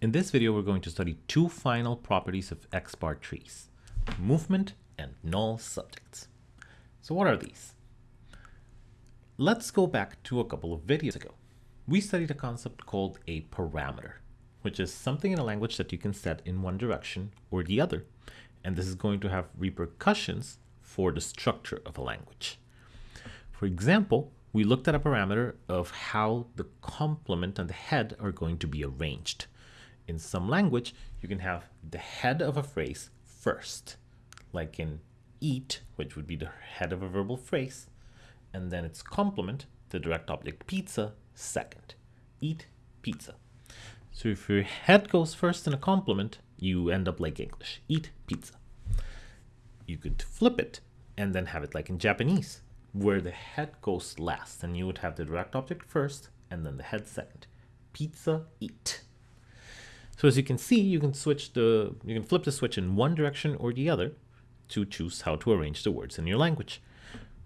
In this video, we're going to study two final properties of X-bar trees, movement and null subjects. So what are these? Let's go back to a couple of videos ago. We studied a concept called a parameter, which is something in a language that you can set in one direction or the other. And this is going to have repercussions for the structure of a language. For example, we looked at a parameter of how the complement and the head are going to be arranged. In some language, you can have the head of a phrase first, like in eat, which would be the head of a verbal phrase, and then its complement, the direct object pizza, second. Eat pizza. So if your head goes first in a complement, you end up like English. Eat pizza. You could flip it and then have it like in Japanese, where the head goes last, and you would have the direct object first and then the head second. Pizza, eat. So as you can see, you can switch the, you can flip the switch in one direction or the other to choose how to arrange the words in your language.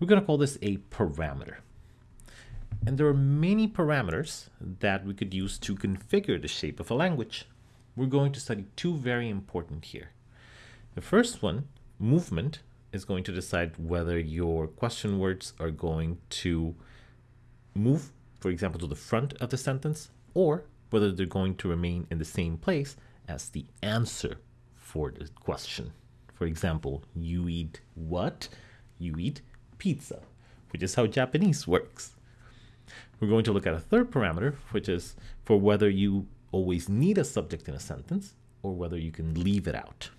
We're going to call this a parameter. And there are many parameters that we could use to configure the shape of a language. We're going to study two very important here. The first one, movement, is going to decide whether your question words are going to move, for example, to the front of the sentence, or whether they're going to remain in the same place as the answer for the question. For example, you eat what? You eat pizza, which is how Japanese works. We're going to look at a third parameter, which is for whether you always need a subject in a sentence or whether you can leave it out.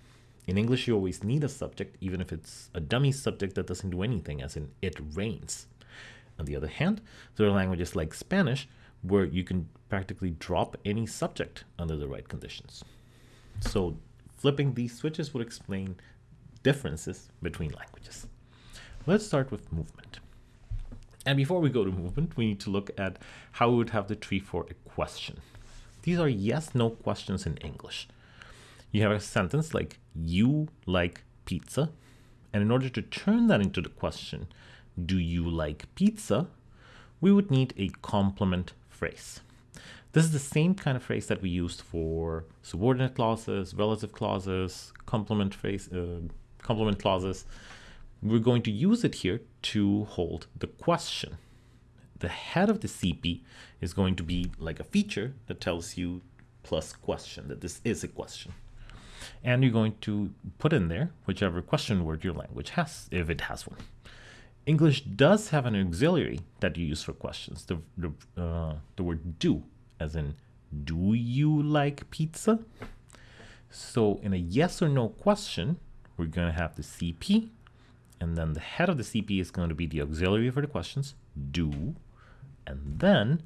In English, you always need a subject, even if it's a dummy subject that doesn't do anything, as in it rains. On the other hand, there are languages like Spanish where you can practically drop any subject under the right conditions. So flipping these switches would explain differences between languages. Let's start with movement. And before we go to movement, we need to look at how we would have the tree for a question. These are yes, no questions in English. You have a sentence like, you like pizza. And in order to turn that into the question, do you like pizza? We would need a complement phrase. This is the same kind of phrase that we used for subordinate clauses, relative clauses, complement phrase, uh, complement clauses. We're going to use it here to hold the question. The head of the CP is going to be like a feature that tells you plus question, that this is a question. And you're going to put in there whichever question word your language has, if it has one. English does have an auxiliary that you use for questions, the, the, uh, the word do, as in, do you like pizza? So in a yes or no question, we're going to have the CP, and then the head of the CP is going to be the auxiliary for the questions, do, and then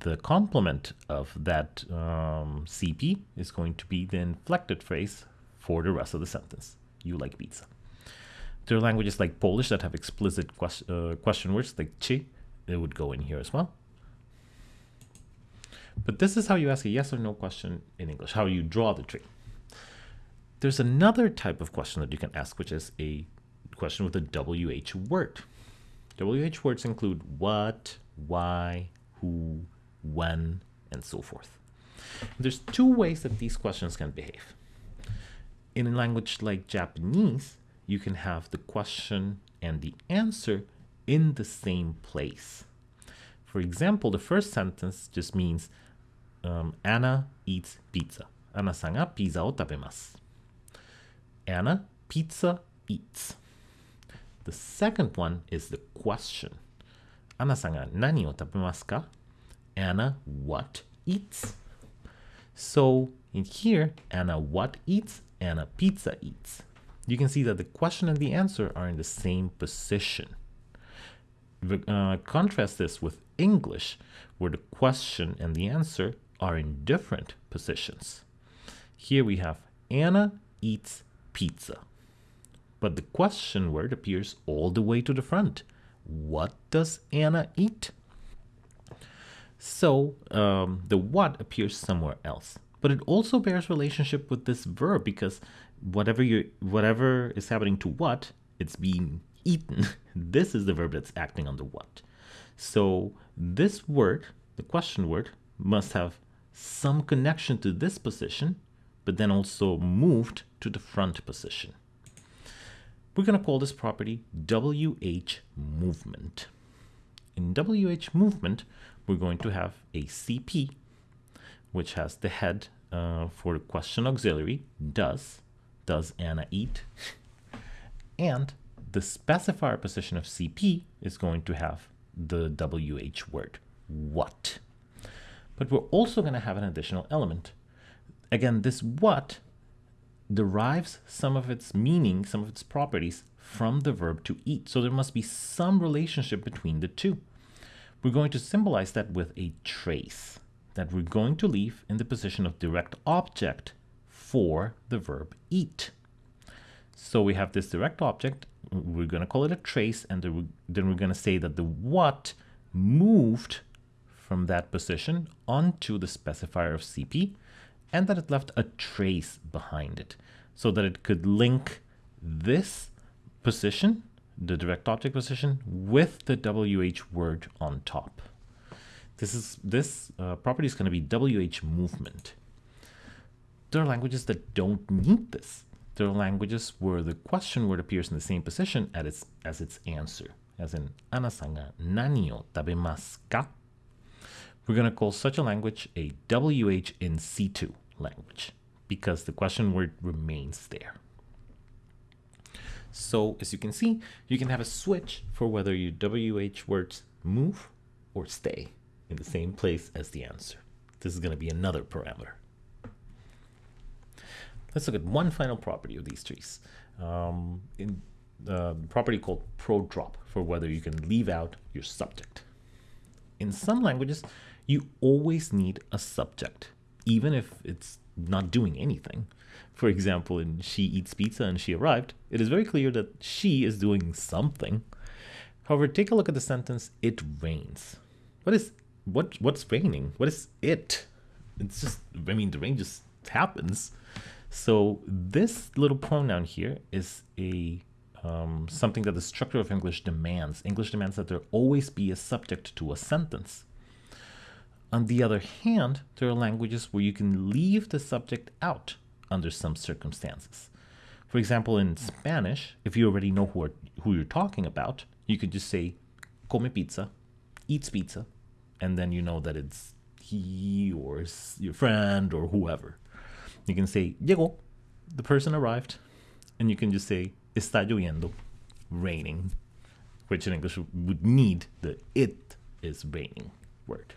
the complement of that um, CP is going to be the inflected phrase for the rest of the sentence. You like pizza. There are languages like Polish that have explicit quest uh, question words like czy. It would go in here as well. But this is how you ask a yes or no question in English, how you draw the tree. There's another type of question that you can ask, which is a question with a WH word. WH words include what, why, who, when, and so forth. There's two ways that these questions can behave. In a language like Japanese, you can have the question and the answer in the same place. For example, the first sentence just means um, Anna eats pizza. Anna-san ga pizza o. Anna pizza eats. The second one is the question. Anna-san ga nani o tabemasu ka? Anna what eats? So in here, Anna what eats? Anna pizza eats. You can see that the question and the answer are in the same position. Uh, contrast this with English, where the question and the answer are in different positions. Here we have Anna eats pizza. But the question word appears all the way to the front. What does Anna eat? So um, the what appears somewhere else. But it also bears relationship with this verb because whatever you whatever is happening to what, it's being eaten. this is the verb that's acting on the what. So this word, the question word, must have some connection to this position, but then also moved to the front position. We're going to call this property WH movement. In WH movement, we're going to have a CP, which has the head uh, for the question auxiliary, does, does Anna eat? and the specifier position of CP is going to have the WH word, what. But we're also going to have an additional element. Again, this what derives some of its meaning, some of its properties from the verb to eat. So there must be some relationship between the two. We're going to symbolize that with a trace that we're going to leave in the position of direct object for the verb eat. So we have this direct object, we're going to call it a trace, and then we're going to say that the what moved from that position onto the specifier of CP, and that it left a trace behind it, so that it could link this position, the direct object position, with the WH word on top. This is this uh, property is going to be WH movement. There are languages that don't need this. There are languages where the question word appears in the same position as its, as its answer, as in Anna-san ga nani o tabemasu ka? We're going to call such a language a WH in situ language because the question word remains there. So as you can see, you can have a switch for whether your WH words move or stay in the same place as the answer. This is going to be another parameter. Let's look at one final property of these trees. Um, in the property called pro-drop for whether you can leave out your subject. In some languages, you always need a subject, even if it's not doing anything. For example, in She Eats Pizza and She Arrived, it is very clear that she is doing something. However, take a look at the sentence, It rains. What is what what's raining? What is it? It's just I mean the rain just happens. So this little pronoun here is a um, something that the structure of English demands. English demands that there always be a subject to a sentence. On the other hand, there are languages where you can leave the subject out under some circumstances. For example, in Spanish, if you already know who, are, who you're talking about, you could just say, come pizza, eats pizza, and then you know that it's he or your friend or whoever. You can say, llegó, the person arrived, and you can just say, está lloviendo, raining, which in English would need the it is raining word.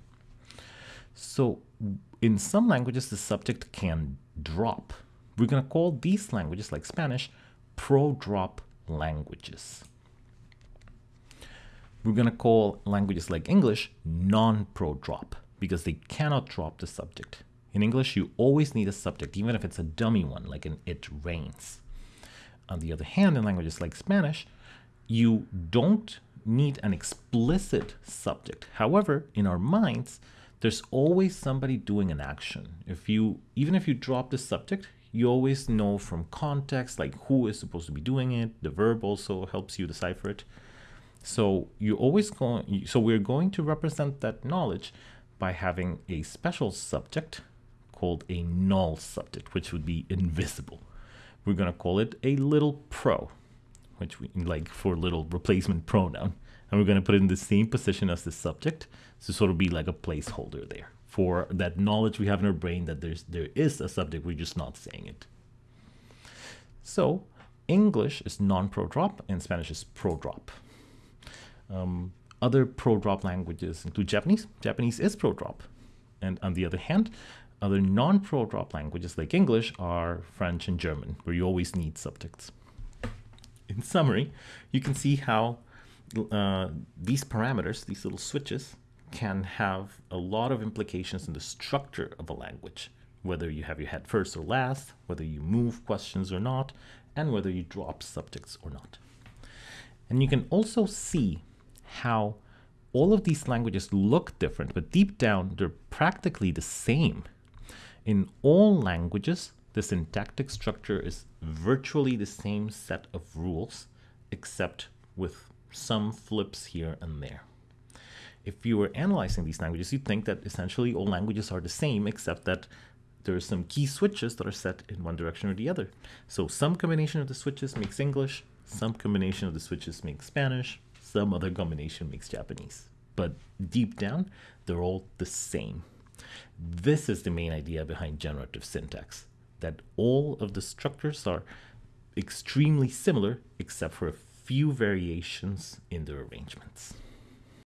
So in some languages, the subject can drop. We're going to call these languages, like Spanish, pro-drop languages. We're going to call languages like English non-pro drop because they cannot drop the subject. In English, you always need a subject, even if it's a dummy one, like in it rains. On the other hand, in languages like Spanish, you don't need an explicit subject. However, in our minds, there's always somebody doing an action. If you, even if you drop the subject, you always know from context, like who is supposed to be doing it. The verb also helps you decipher it. So you always going, so we're going to represent that knowledge by having a special subject called a null subject, which would be invisible. We're going to call it a little pro, which we like for little replacement pronoun. And we're going to put it in the same position as the subject to sort of be like a placeholder there for that knowledge we have in our brain that there's there is a subject, we're just not saying it. So English is non-pro drop and Spanish is pro drop. Um, other pro-drop languages include Japanese. Japanese is pro-drop. And on the other hand, other non-pro-drop languages like English are French and German, where you always need subjects. In summary, you can see how uh, these parameters, these little switches, can have a lot of implications in the structure of a language, whether you have your head first or last, whether you move questions or not, and whether you drop subjects or not. And you can also see how all of these languages look different, but deep down they're practically the same. In all languages, the syntactic structure is virtually the same set of rules, except with some flips here and there. if you were analyzing these languages, you'd think that essentially all languages are the same, except that there are some key switches that are set in one direction or the other. So some combination of the switches makes English, some combination of the switches makes Spanish, some other combination makes Japanese. But deep down, they're all the same. This is the main idea behind generative syntax, that all of the structures are extremely similar except for a few variations in their arrangements.